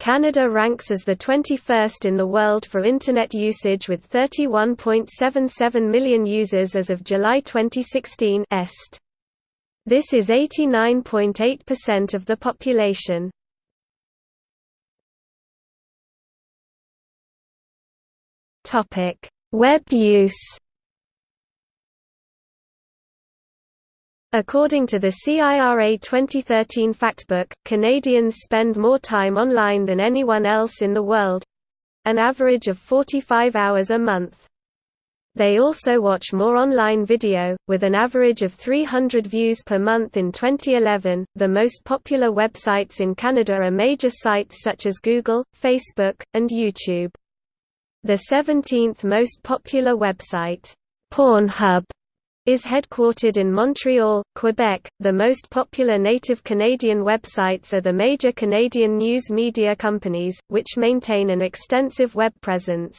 Canada ranks as the 21st in the world for Internet usage with 31.77 million users as of July 2016 est. This is 89.8% of the population. Web use According to the CIRA 2013 Factbook, Canadians spend more time online than anyone else in the world—an average of 45 hours a month. They also watch more online video, with an average of 300 views per month in 2011. The most popular websites in Canada are major sites such as Google, Facebook, and YouTube. The 17th most popular website, Pornhub, is headquartered in Montreal, Quebec. The most popular native Canadian websites are the major Canadian news media companies, which maintain an extensive web presence.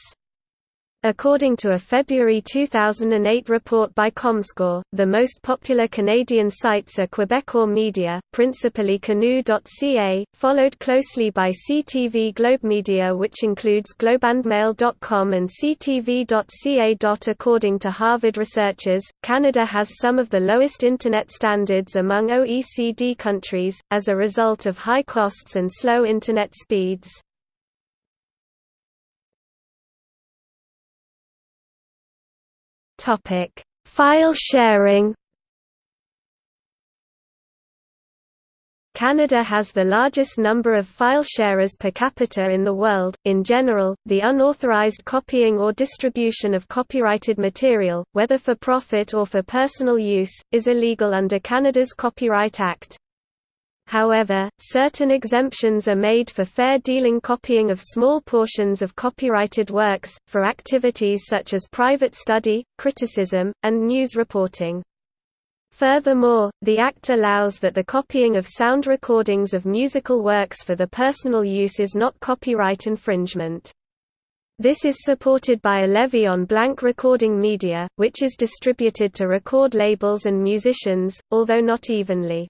According to a February 2008 report by Comscore, the most popular Canadian sites are Quebecor Media, principally Canoe.ca, followed closely by CTV Globe Media which includes globeandmail.com and CTV.ca. According to Harvard researchers, Canada has some of the lowest Internet standards among OECD countries, as a result of high costs and slow Internet speeds. Topic: File sharing. Canada has the largest number of file sharers per capita in the world. In general, the unauthorized copying or distribution of copyrighted material, whether for profit or for personal use, is illegal under Canada's Copyright Act. However, certain exemptions are made for fair dealing copying of small portions of copyrighted works, for activities such as private study, criticism, and news reporting. Furthermore, the Act allows that the copying of sound recordings of musical works for the personal use is not copyright infringement. This is supported by a levy on blank recording media, which is distributed to record labels and musicians, although not evenly.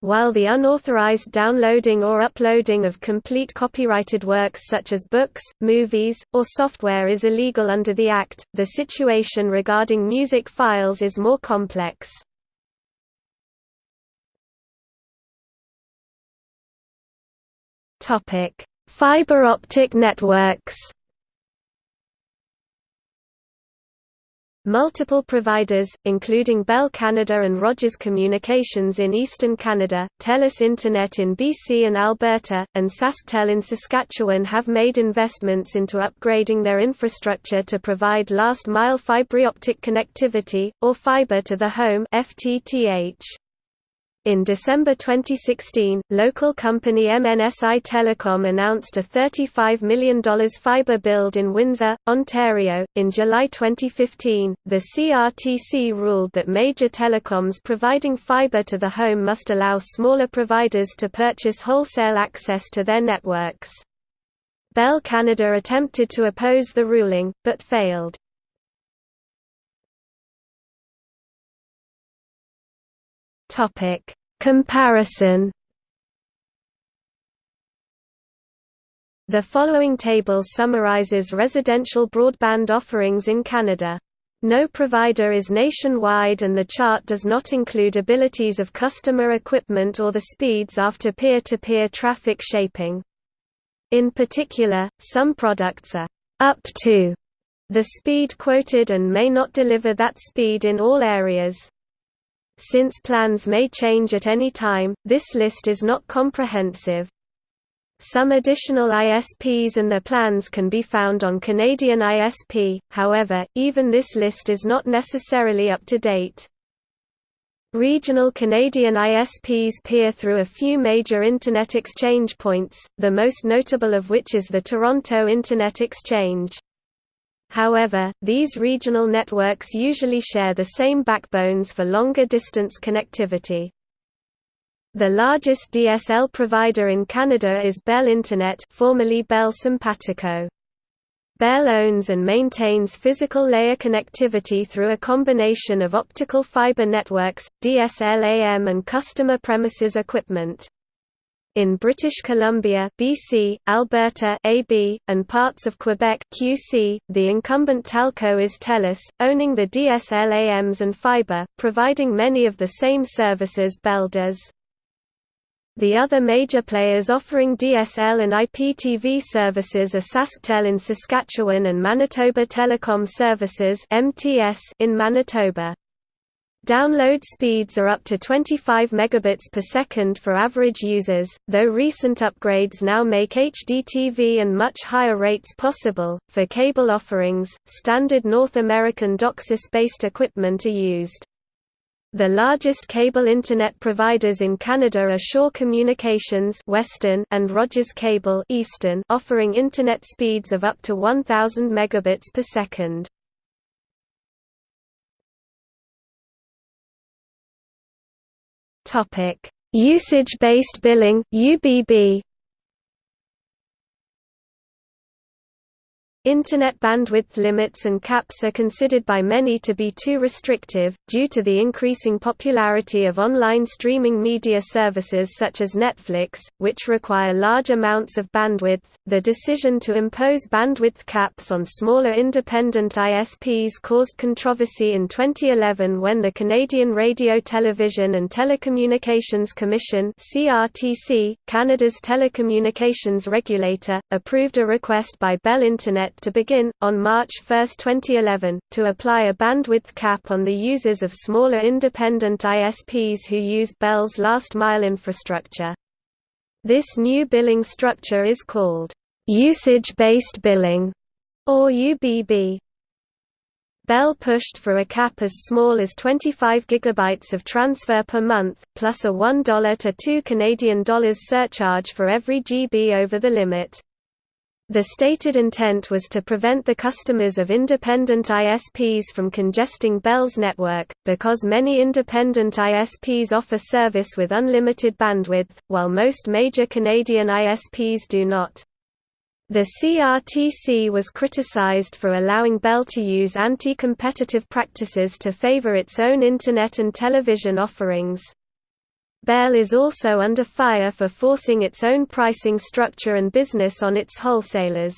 While the unauthorized downloading or uploading of complete copyrighted works such as books, movies, or software is illegal under the Act, the situation regarding music files is more complex. Fiber optic networks Multiple providers, including Bell Canada and Rogers Communications in eastern Canada, TELUS Internet in BC and Alberta, and SaskTel in Saskatchewan have made investments into upgrading their infrastructure to provide last-mile fibre optic connectivity, or fiber to the home FTTH. In December 2016, local company MNSI Telecom announced a $35 million fiber build in Windsor, Ontario. In July 2015, the CRTC ruled that major telecoms providing fiber to the home must allow smaller providers to purchase wholesale access to their networks. Bell Canada attempted to oppose the ruling, but failed. Topic Comparison The following table summarizes residential broadband offerings in Canada. No provider is nationwide and the chart does not include abilities of customer equipment or the speeds after peer-to-peer -peer traffic shaping. In particular, some products are up to the speed quoted and may not deliver that speed in all areas. Since plans may change at any time, this list is not comprehensive. Some additional ISPs and their plans can be found on Canadian ISP, however, even this list is not necessarily up to date. Regional Canadian ISPs peer through a few major Internet exchange points, the most notable of which is the Toronto Internet Exchange. However, these regional networks usually share the same backbones for longer distance connectivity. The largest DSL provider in Canada is Bell Internet formerly Bell Sympatico. Bell owns and maintains physical layer connectivity through a combination of optical fiber networks, DSLAM and customer premises equipment. In British Columbia BC, Alberta AB, and parts of Quebec QC, the incumbent telco is TELUS, owning the DSLAMs and fibre, providing many of the same services Bell does. The other major players offering DSL and IPTV services are SaskTel in Saskatchewan and Manitoba Telecom Services in Manitoba. Download speeds are up to 25 megabits per second for average users, though recent upgrades now make HDTV and much higher rates possible. For cable offerings, standard North American DOCSIS-based equipment are used. The largest cable internet providers in Canada are Shaw Communications Western and Rogers Cable Eastern, offering internet speeds of up to 1000 megabits per second. Usage-based billing (UBB). Internet bandwidth limits and caps are considered by many to be too restrictive, due to the increasing popularity of online streaming media services such as Netflix, which require large amounts of bandwidth. The decision to impose bandwidth caps on smaller independent ISPs caused controversy in 2011 when the Canadian Radio Television and Telecommunications Commission (CRTC), Canada's telecommunications regulator, approved a request by Bell Internet to begin, on March 1, 2011, to apply a bandwidth cap on the users of smaller independent ISPs who use Bell's last-mile infrastructure. This new billing structure is called usage-based billing, or UBB. Bell pushed for a cap as small as 25 GB of transfer per month, plus a $1 to 2 Canadian dollars surcharge for every GB over the limit. The stated intent was to prevent the customers of independent ISPs from congesting Bell's network, because many independent ISPs offer service with unlimited bandwidth, while most major Canadian ISPs do not. The CRTC was criticized for allowing Bell to use anti-competitive practices to favor its own Internet and television offerings. Bell is also under fire for forcing its own pricing structure and business on its wholesalers.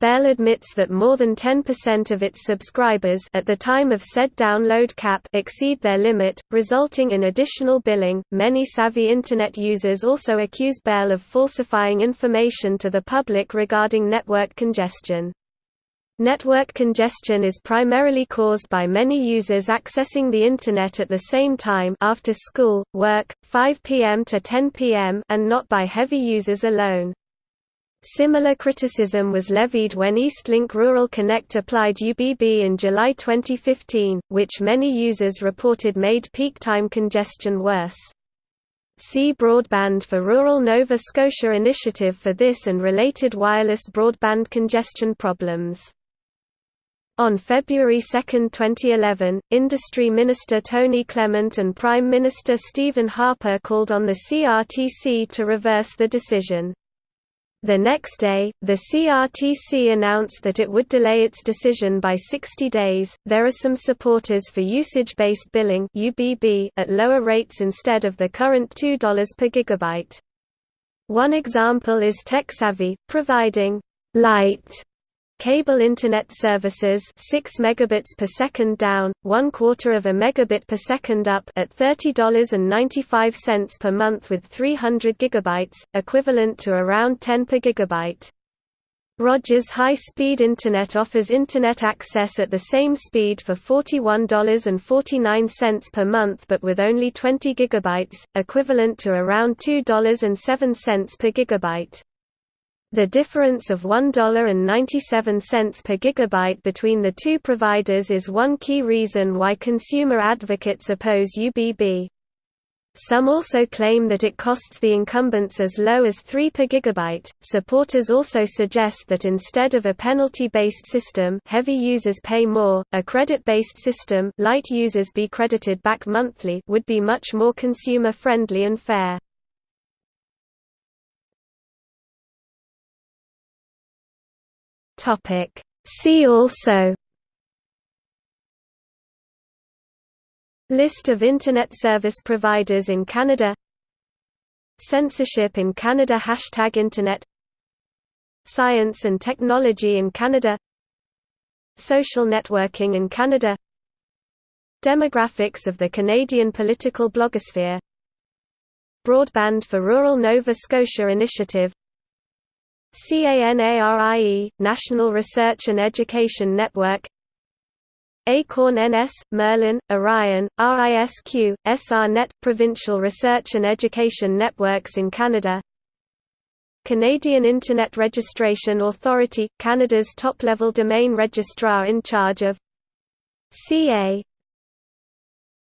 Bell admits that more than 10% of its subscribers at the time of said download cap exceed their limit, resulting in additional billing. Many savvy internet users also accuse Bell of falsifying information to the public regarding network congestion. Network congestion is primarily caused by many users accessing the Internet at the same time after school, work, 5 p.m. to 10 p.m. and not by heavy users alone. Similar criticism was levied when Eastlink Rural Connect applied UBB in July 2015, which many users reported made peak time congestion worse. See Broadband for Rural Nova Scotia initiative for this and related wireless broadband congestion problems. On February 2, 2011, Industry Minister Tony Clement and Prime Minister Stephen Harper called on the CRTC to reverse the decision. The next day, the CRTC announced that it would delay its decision by 60 days. There are some supporters for usage-based billing (UBB) at lower rates instead of the current $2 per gigabyte. One example is TekSavvy, providing light Cable Internet services 6 megabits per second down, 1 quarter of a megabit per second up at $30.95 per month with 300 gigabytes, equivalent to around 10 per gigabyte. Rogers High Speed Internet offers Internet access at the same speed for $41.49 per month but with only 20 gigabytes, equivalent to around $2.07 per gigabyte. The difference of $1.97 per gigabyte between the two providers is one key reason why consumer advocates oppose UBB. Some also claim that it costs the incumbents as low as 3 per gigabyte. Supporters also suggest that instead of a penalty-based system, heavy users pay more. A credit-based system, light users be credited back monthly, would be much more consumer-friendly and fair. Topic. See also List of Internet service providers in Canada Censorship in Canada Hashtag Internet Science and Technology in Canada Social networking in Canada Demographics of the Canadian political blogosphere Broadband for Rural Nova Scotia Initiative CANARIE, National Research and Education Network. Acorn NS, Merlin, Orion, RISQ, SRNet – Provincial Research and Education Networks in Canada. Canadian Internet Registration Authority – Canada's top-level domain registrar in charge of CA